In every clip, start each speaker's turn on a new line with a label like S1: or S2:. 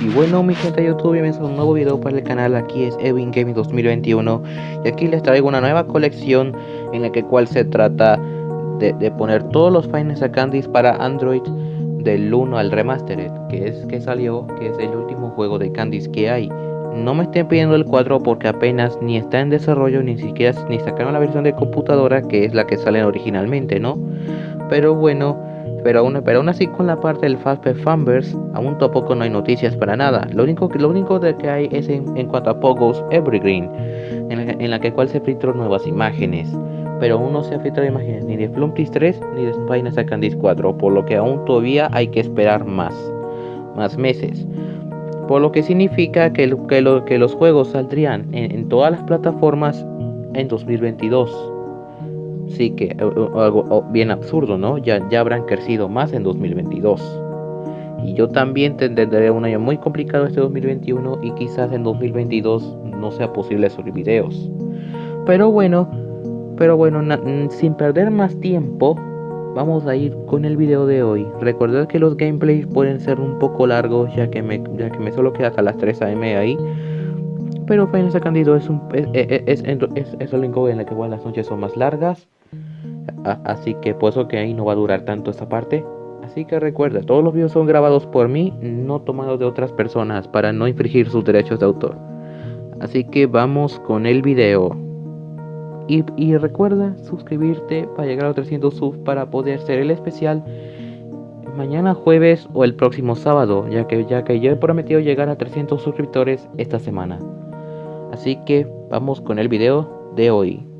S1: Y bueno mi gente de YouTube, bienvenidos a un nuevo video para el canal, aquí es Evin Gaming 2021 Y aquí les traigo una nueva colección en la que cual se trata de, poner todos los Finest Candies para Android del 1 al Remastered Que es que salió, que es el último juego de Candies que hay. No me estén pidiendo el 4 porque apenas ni está en desarrollo ni siquiera ni sacaron la versión de computadora que es la que sale originalmente, ¿no? Pero bueno, pero aún, pero aún así con la parte del Fastpack Fanverse aún tampoco no hay noticias para nada. Lo único lo único de que hay es en, cuanto a Pogo's Evergreen, en la, que cual se filtraron nuevas imágenes. Pero aún no se ha filtrado imágenes ni de Flumptis 3 ni de Final Candice 4, por lo que aún todavía hay que esperar más, más meses. Por lo que significa que, que, que los juegos saldrían en, en todas las plataformas en 2022 Sí que algo bien absurdo, ¿no? Ya, ya habrán crecido más en 2022. Y yo también tendré un año muy complicado este 2021 y quizás en 2022 no sea posible subir videos. Pero bueno, pero bueno, sin perder más tiempo, vamos a ir con el video de hoy. Recordad que los gameplays pueden ser un poco largos ya que me, ya que me solo queda hasta las 3 am ahí pero Final Candido es un es, es, es, es, el en la que las noches son más largas así que por eso que ahí no va a durar tanto esta parte así que recuerda todos los videos son grabados por mí no tomados de otras personas para no infringir sus derechos de autor así que vamos con el video y, recuerda suscribirte para llegar a los 300 subs para poder ser el especial mañana jueves o el próximo sábado, ya que, ya que yo he prometido llegar a 300 suscriptores esta semana. Así que vamos con el video de hoy.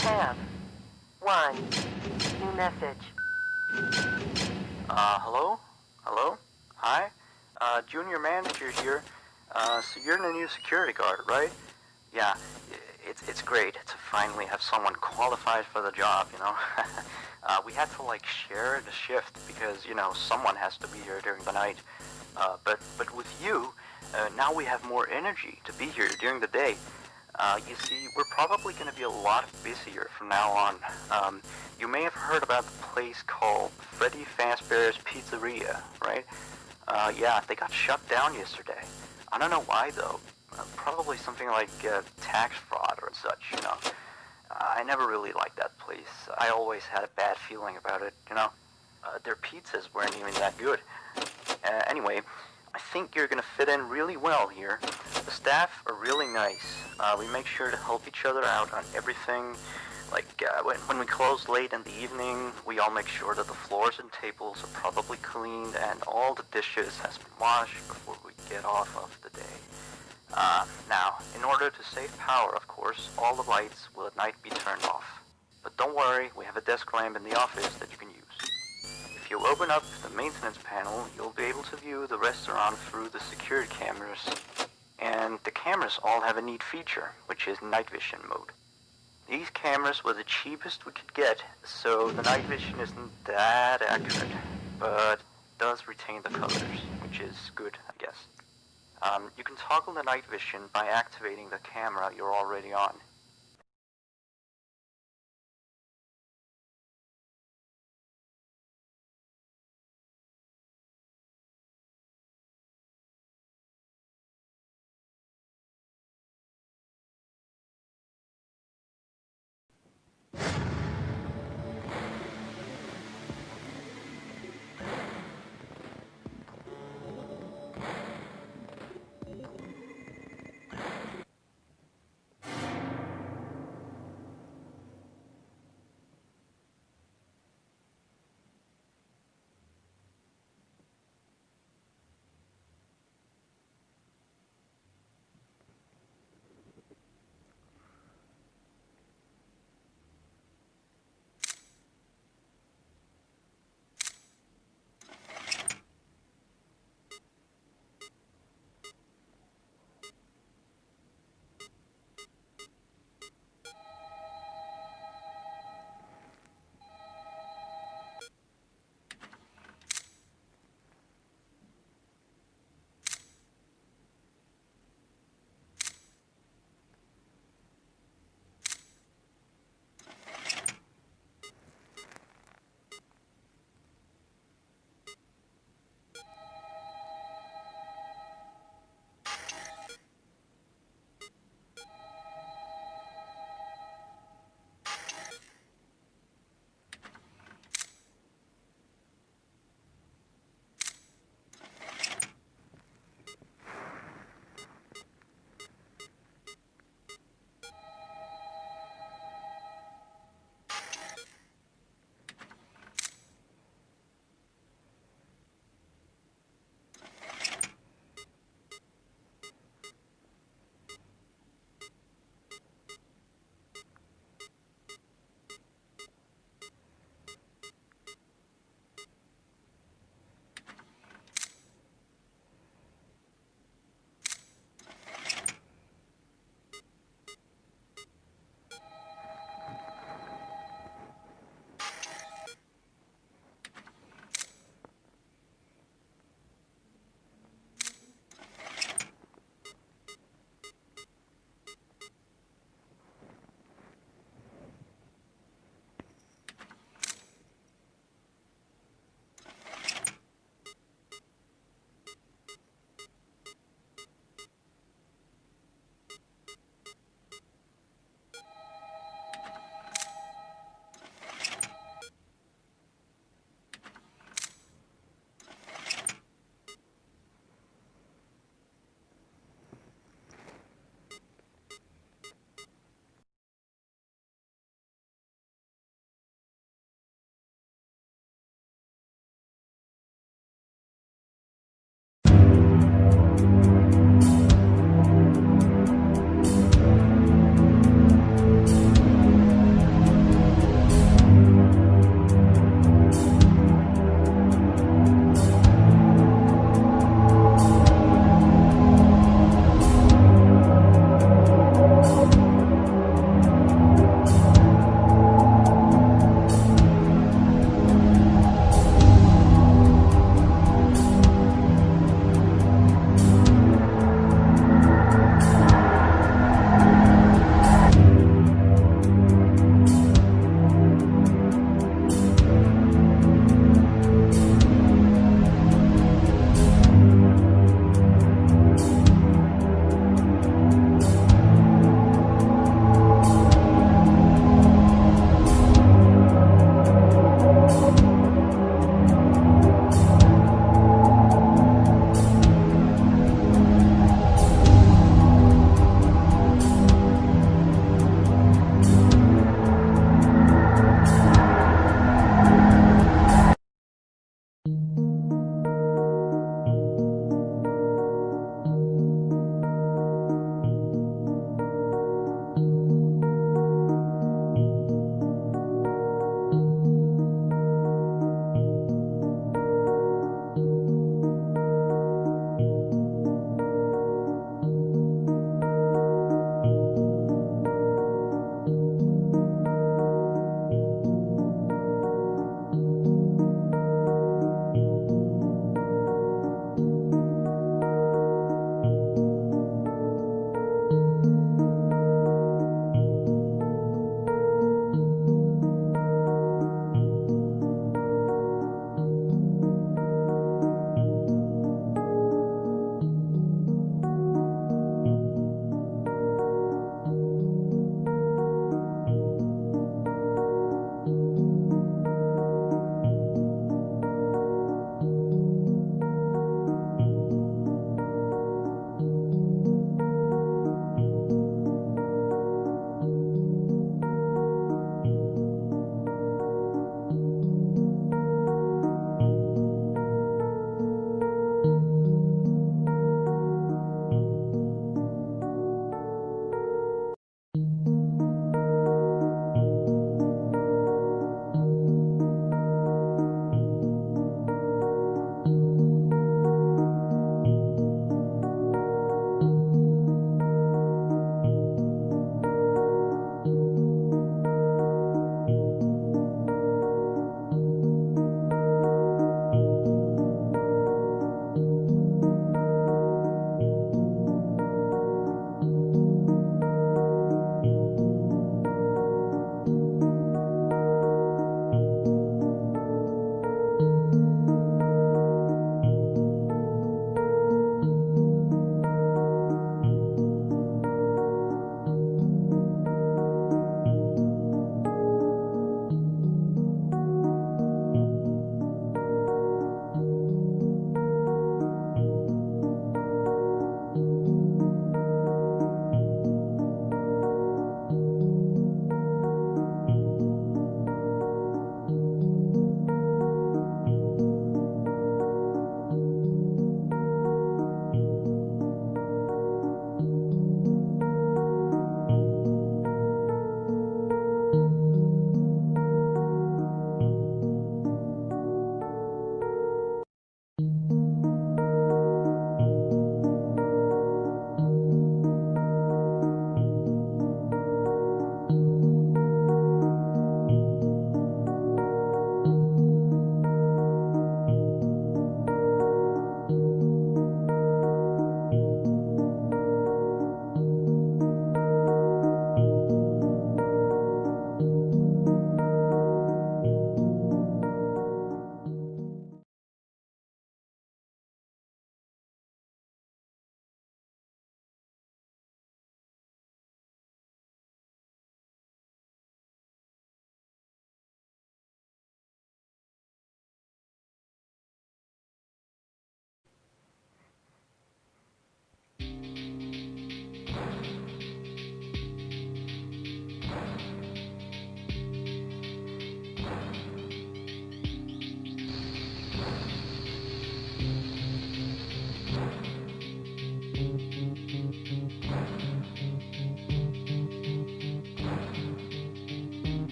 S2: Have one message.
S3: Uh, hello? Hello? Hi? Uh, junior manager here. Uh, so you're the new security guard, right? Yeah, it's, it's great to finally have someone qualified for the job, you know? uh, we had to, like, share the shift because, you know, someone has to be here during the night. Uh, but, but with you, uh, now we have more energy to be here during the day. Uh, you see, we're probably going to be a lot busier from now on. Um, you may have heard about the place called Freddy Fazbear's Pizzeria, right? Uh, yeah, they got shut down yesterday. I don't know why, though. Uh, probably something like uh, tax fraud or such, you know. I never really liked that place. I always had a bad feeling about it, you know. Uh, their pizzas weren't even that good. Uh, anyway, think you're going to fit in really well here. The staff are really nice. Uh, we make sure to help each other out on everything. Like, uh, when, when we close late in the evening, we all make sure that the floors and tables are probably cleaned and all the dishes has been washed before we get off of the day. Uh, now, in order to save power, of course, all the lights will at night be turned off. But don't worry, we have a desk lamp in the office that you. You open up the maintenance panel, you'll be able to view the restaurant through the secured cameras. And the cameras all have a neat feature, which is night vision mode. These cameras were the cheapest we could get, so the night vision isn't that accurate, but does retain the colors, which is good, I guess. Um, you can toggle the night vision by activating the camera you're already on.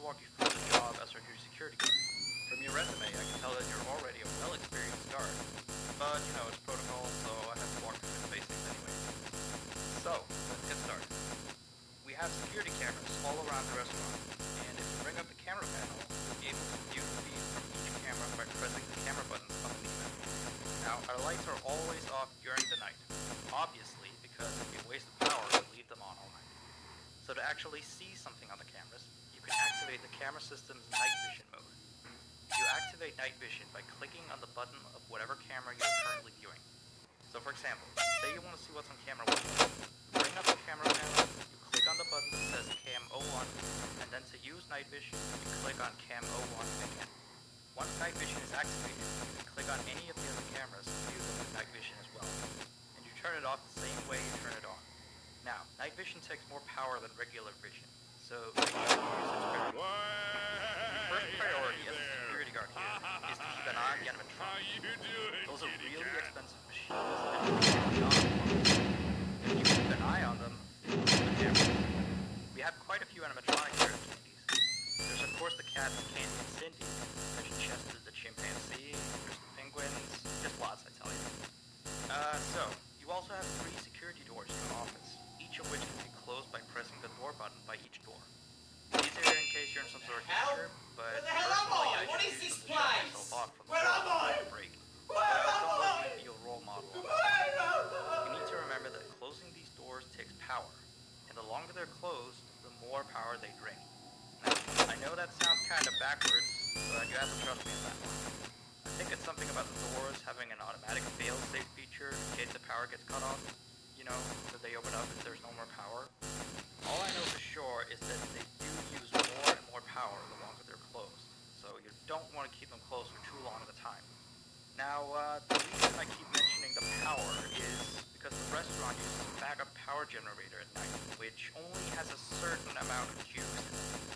S4: Walk you through the job as our new security guard. From your resume, I can tell that you're already a well-experienced guard. But, you know, it's protocol, so I have to walk you through the basics anyway. So, let's get started. We have security cameras all around the restaurant, and if you bring up the camera panel, you'll be able to view the feed from each camera by pressing the camera buttons underneath them. Now, our lights are always off during the night, obviously, because be a waste of power to leave them on all night. So to actually see something on the cameras, you activate the camera system's night vision mode. You activate night vision by clicking on the button of whatever camera you're currently viewing. So for example, say you want to see what's on camera 1. Bring up the camera panel, you click on the button that says cam 01, and then to use night vision, you click on cam 01 again. Once night vision is activated, you can click on any of the other cameras to view them with night vision as well. And you turn it off the same way you turn it on. Now, night vision takes more power than regular vision, case you're in some sort of danger, but
S5: Where the hell am I? What is this
S4: them to shut
S5: place? Where am I?
S4: break.
S5: Where am I?
S4: you be a role model.
S5: Where am
S4: You
S5: I?
S4: need to remember that closing these doors takes power, and the longer they're closed, the more power they drain. Now, I know that sounds kind of backwards, but you have to trust me on that one. I think it's something about the doors having an automatic fail-safe feature in case the power gets cut off. You know, that they open up if there's no more power. All I know for sure is that they do the longer they're closed, so you don't want to keep them closed for too long at a time. Now, uh, the reason I keep mentioning the power is because the restaurant uses a backup power generator at night, which only has a certain amount of juice